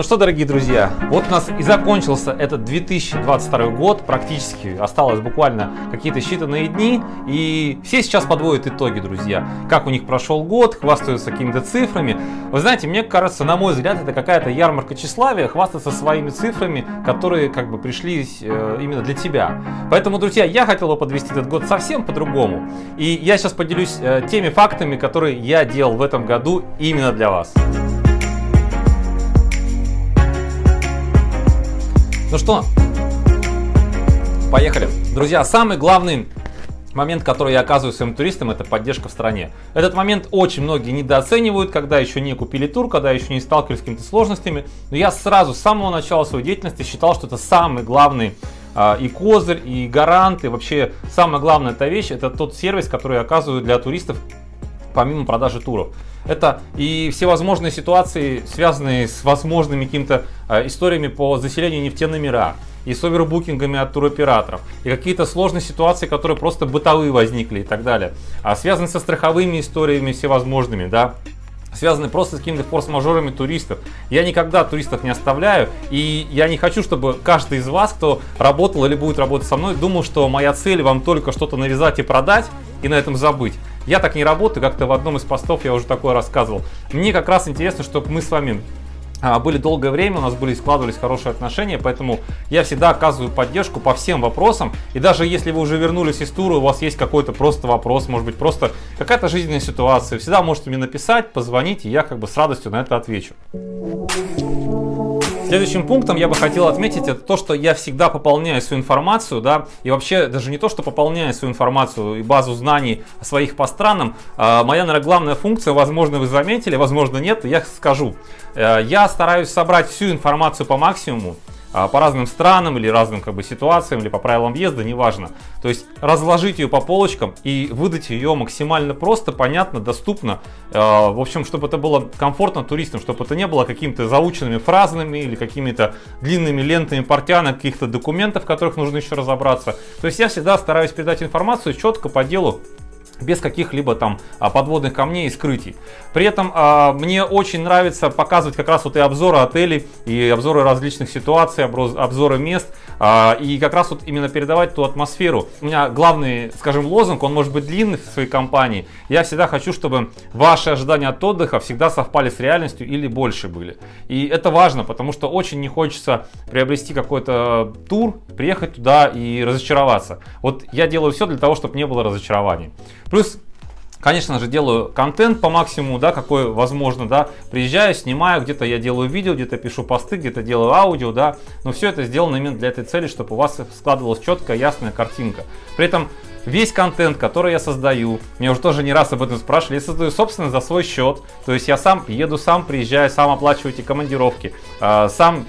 Ну что, дорогие друзья, вот у нас и закончился этот 2022 год, практически осталось буквально какие-то считанные дни, и все сейчас подводят итоги, друзья. Как у них прошел год, хвастаются какими-то цифрами. Вы знаете, мне кажется, на мой взгляд, это какая-то ярмарка тщеславия, хвастаться своими цифрами, которые как бы пришли э, именно для тебя. Поэтому, друзья, я хотел бы подвести этот год совсем по-другому. И я сейчас поделюсь э, теми фактами, которые я делал в этом году именно для вас. Ну что, поехали. Друзья, самый главный момент, который я оказываю своим туристам, это поддержка в стране. Этот момент очень многие недооценивают, когда еще не купили тур, когда еще не сталкивались с какими-то сложностями. Но я сразу, с самого начала своей деятельности считал, что это самый главный а, и козырь, и гарант, и вообще самая главная эта вещь, это тот сервис, который я оказываю для туристов помимо продажи туров. Это и всевозможные ситуации, связанные с возможными какими-то э, историями по заселению нефтяными номера, и с овербукингами от туроператоров, и какие-то сложные ситуации, которые просто бытовые возникли и так далее. А связаны со страховыми историями всевозможными, да, связаны просто с какими-то форс-мажорами туристов. Я никогда туристов не оставляю, и я не хочу, чтобы каждый из вас, кто работал или будет работать со мной, думал, что моя цель вам только что-то навязать и продать, и на этом забыть. Я так не работаю, как-то в одном из постов я уже такое рассказывал. Мне как раз интересно, чтобы мы с вами а, были долгое время, у нас были складывались хорошие отношения, поэтому я всегда оказываю поддержку по всем вопросам. И даже если вы уже вернулись из тура, у вас есть какой-то просто вопрос, может быть просто какая-то жизненная ситуация, всегда можете мне написать, позвонить, и я как бы с радостью на это отвечу. Следующим пунктом я бы хотел отметить это то, что я всегда пополняю свою информацию, да, и вообще даже не то, что пополняю свою информацию и базу знаний своих по странам, а моя, наверное, главная функция, возможно, вы заметили, возможно, нет, я скажу. Э, я стараюсь собрать всю информацию по максимуму, по разным странам или разным как бы, ситуациям, или по правилам въезда, неважно. То есть разложить ее по полочкам и выдать ее максимально просто, понятно, доступно. А, в общем, чтобы это было комфортно туристам, чтобы это не было какими-то заученными фразами или какими-то длинными лентами портянок, каких-то документов, в которых нужно еще разобраться. То есть я всегда стараюсь передать информацию четко по делу, без каких-либо там а, подводных камней и скрытий. При этом а, мне очень нравится показывать как раз вот и обзоры отелей, и обзоры различных ситуаций, обзоры мест, а, и как раз вот именно передавать ту атмосферу. У меня главный, скажем, лозунг, он может быть длинный в своей компании. Я всегда хочу, чтобы ваши ожидания от отдыха всегда совпали с реальностью или больше были. И это важно, потому что очень не хочется приобрести какой-то тур, приехать туда и разочароваться. Вот я делаю все для того, чтобы не было разочарований. Плюс Конечно же, делаю контент по максимуму, да, какой возможно, да. Приезжаю, снимаю, где-то я делаю видео, где-то пишу посты, где-то делаю аудио, да. Но все это сделано именно для этой цели, чтобы у вас складывалась четкая, ясная картинка. При этом весь контент, который я создаю, меня уже тоже не раз об этом спрашивали, я создаю собственно за свой счет. То есть я сам еду, сам приезжаю, сам оплачиваю эти командировки, а, сам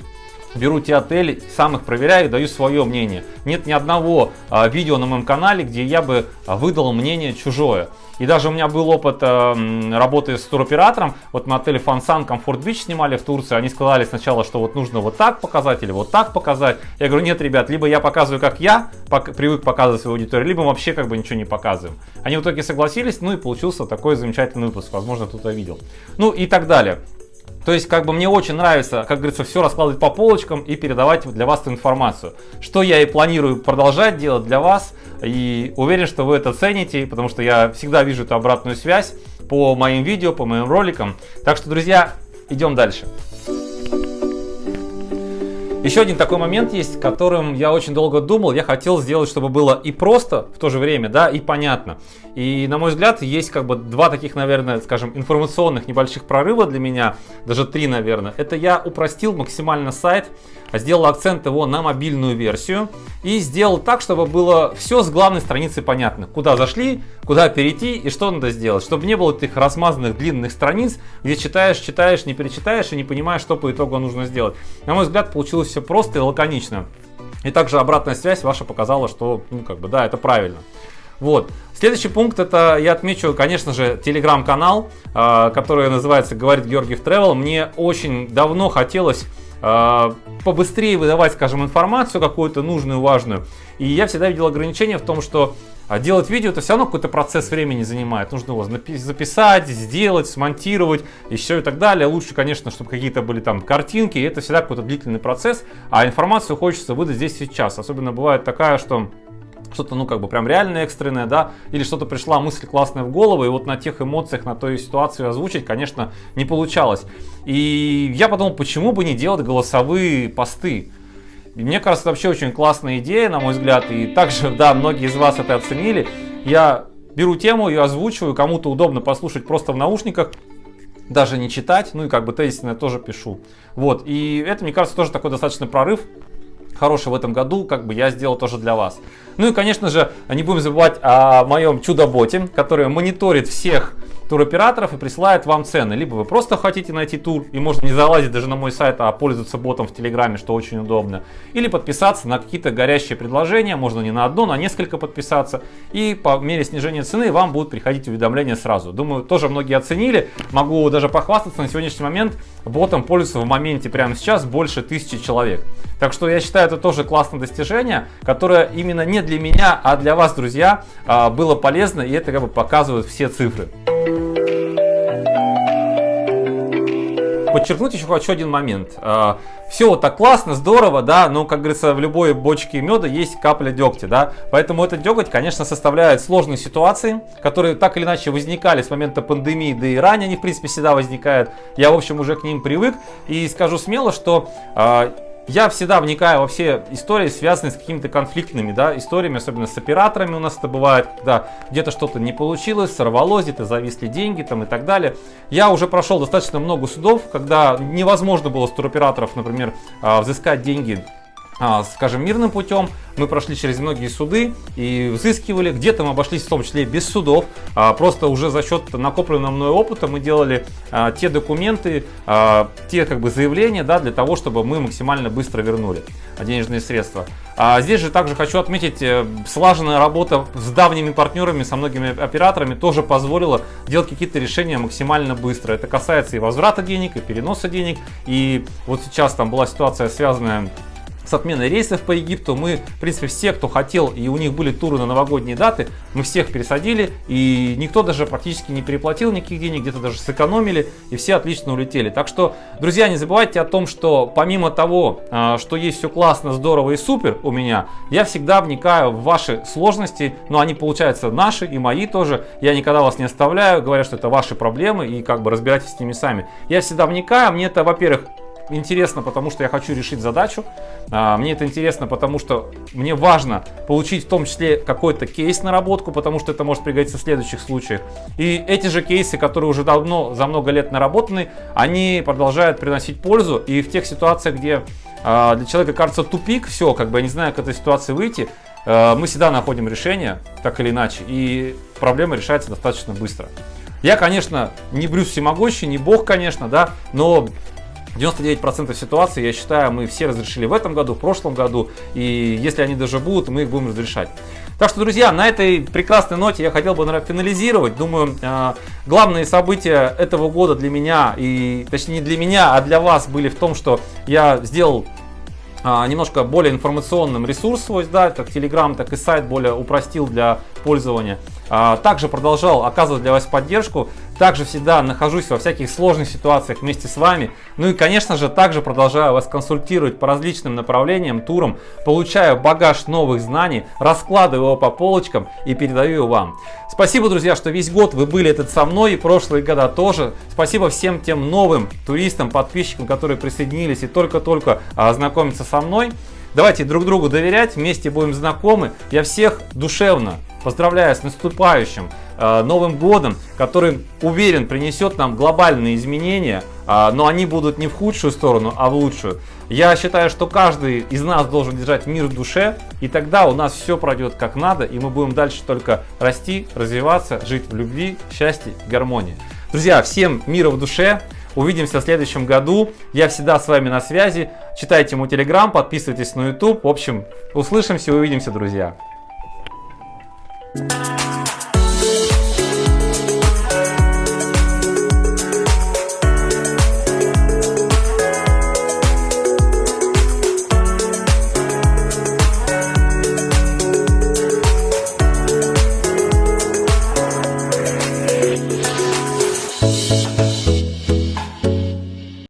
беру те отели, сам их проверяю, даю свое мнение. Нет ни одного а, видео на моем канале, где я бы а, выдал мнение чужое. И даже у меня был опыт э, работы с туроператором. Вот мы отель Фансан Комфорт Бич снимали в Турции. Они сказали сначала, что вот нужно вот так показать или вот так показать. Я говорю, нет, ребят, либо я показываю, как я пок привык показывать свою аудиторию, либо вообще как бы ничего не показываем. Они в итоге согласились, ну и получился такой замечательный выпуск. Возможно, кто-то видел. Ну и так далее. То есть, как бы мне очень нравится, как говорится, все раскладывать по полочкам и передавать для вас эту информацию. Что я и планирую продолжать делать для вас. И уверен, что вы это цените, потому что я всегда вижу эту обратную связь по моим видео, по моим роликам. Так что, друзья, идем дальше. Еще один такой момент есть, которым я очень долго думал. Я хотел сделать, чтобы было и просто в то же время, да, и понятно. И, на мой взгляд, есть как бы два таких, наверное, скажем, информационных небольших прорыва для меня, даже три, наверное. Это я упростил максимально сайт, сделал акцент его на мобильную версию и сделал так, чтобы было все с главной страницы понятно. Куда зашли, куда перейти и что надо сделать. Чтобы не было этих размазанных длинных страниц, где читаешь, читаешь, не перечитаешь и не понимаешь, что по итогу нужно сделать. На мой взгляд, получилось все просто и лаконично. И также обратная связь ваша показала, что, ну, как бы, да, это правильно. Вот. Следующий пункт это я отмечу, конечно же, телеграм-канал, э, который называется «Говорит Георгиев Travel». Мне очень давно хотелось э, побыстрее выдавать, скажем, информацию какую-то нужную, важную. И я всегда видел ограничения в том, что А делать видео это все равно какой-то процесс времени занимает. Нужно его записать, сделать, смонтировать, еще и так далее. Лучше, конечно, чтобы какие-то были там картинки. Это всегда какой-то длительный процесс. А информацию хочется выдать здесь сейчас. Особенно бывает такая, что что-то, ну, как бы прям реально экстренное, да, или что-то пришла мысль классная в голову, и вот на тех эмоциях, на той ситуации озвучить, конечно, не получалось. И я подумал, почему бы не делать голосовые посты? И мне кажется, это вообще очень классная идея, на мой взгляд, и также, да, многие из вас это оценили. Я беру тему, ее озвучиваю, кому-то удобно послушать просто в наушниках, даже не читать, ну и как бы тезисно тоже пишу. Вот, и это, мне кажется, тоже такой достаточно прорыв, хороший в этом году, как бы я сделал тоже для вас. Ну и, конечно же, не будем забывать о моем чудо-боте, который мониторит всех туроператоров и присылает вам цены. Либо вы просто хотите найти тур и можно не залазить даже на мой сайт, а пользоваться ботом в Телеграме, что очень удобно. Или подписаться на какие-то горящие предложения, можно не на одно, на несколько подписаться. И по мере снижения цены вам будут приходить уведомления сразу. Думаю, тоже многие оценили. Могу даже похвастаться, на сегодняшний момент ботом пользуются в моменте прямо сейчас больше тысячи человек. Так что я считаю это тоже классное достижение, которое именно не для меня, а для вас, друзья, а, было полезно и это как бы показывают все цифры. Подчеркнуть еще хочу один момент. А, Все так классно, здорово, да, но, как говорится, в любой бочке меда есть капля дегтя, да, поэтому этот деготь, конечно, составляет сложные ситуации, которые так или иначе возникали с момента пандемии, да и ранее они, в принципе, всегда возникают. Я, в общем, уже к ним привык и скажу смело, что а, я всегда вникаю во все истории, связанные с какими-то конфликтными да, историями, особенно с операторами у нас это бывает, когда где-то что-то не получилось, сорвалось, где-то зависли деньги там, и так далее. Я уже прошел достаточно много судов, когда невозможно было с туроператоров, например, а, взыскать деньги скажем, мирным путем. Мы прошли через многие суды и взыскивали. Где-то мы обошлись в том числе без судов. А, просто уже за счет накопленного мной опыта мы делали а, те документы, те как бы заявления да, для того, чтобы мы максимально быстро вернули денежные средства. А здесь же также хочу отметить, э, слаженная работа с давними партнерами, со многими операторами тоже позволила делать какие-то решения максимально быстро. Это касается и возврата денег, и переноса денег. И вот сейчас там была ситуация связанная с отменой рейсов по Египту. Мы, в принципе, все, кто хотел, и у них были туры на новогодние даты, мы всех пересадили, и никто даже практически не переплатил никаких денег, где-то даже сэкономили, и все отлично улетели. Так что, друзья, не забывайте о том, что помимо того, а, что есть все классно, здорово и супер у меня, я всегда вникаю в ваши сложности, но они, получаются, наши и мои тоже. Я никогда вас не оставляю, говоря, что это ваши проблемы, и как бы разбирайтесь с ними сами. Я всегда вникаю, мне это, во-первых, интересно, потому что я хочу решить задачу. А, мне это интересно, потому что мне важно получить в том числе какой-то кейс наработку, потому что это может пригодиться в следующих случаях. И эти же кейсы, которые уже давно, за много лет наработаны, они продолжают приносить пользу. И в тех ситуациях, где а, для человека кажется тупик, все, как бы я не знаю, как этой ситуации выйти, а, мы всегда находим решение, так или иначе, и проблема решается достаточно быстро. Я, конечно, не Брюс всемогущий, не бог, конечно, да, но 99% ситуаций, я считаю, мы все разрешили в этом году, в прошлом году, и если они даже будут, мы их будем разрешать. Так что, друзья, на этой прекрасной ноте я хотел бы наверное, финализировать. Думаю, э, главные события этого года для меня, и точнее не для меня, а для вас были в том, что я сделал а, немножко более информационным ресурс свой, да, как Telegram, так и сайт более упростил для пользования. А, также продолжал оказывать для вас поддержку. Также всегда нахожусь во всяких сложных ситуациях вместе с вами. Ну и, конечно же, также продолжаю вас консультировать по различным направлениям, турам. Получаю багаж новых знаний, раскладываю его по полочкам и передаю его вам. Спасибо, друзья, что весь год вы были этот со мной и прошлые года тоже. Спасибо всем тем новым туристам, подписчикам, которые присоединились и только-только а, знакомятся со мной. Давайте друг другу доверять, вместе будем знакомы. Я всех душевно поздравляю с наступающим э, Новым годом, который, уверен, принесет нам глобальные изменения, э, но они будут не в худшую сторону, а в лучшую. Я считаю, что каждый из нас должен держать мир в душе, и тогда у нас все пройдет как надо, и мы будем дальше только расти, развиваться, жить в любви, счастье, гармонии. Друзья, всем мира в душе! Увидимся в следующем году. Я всегда с вами на связи. Читайте мой телеграм, подписывайтесь на YouTube. В общем, услышимся, увидимся, друзья. Bye.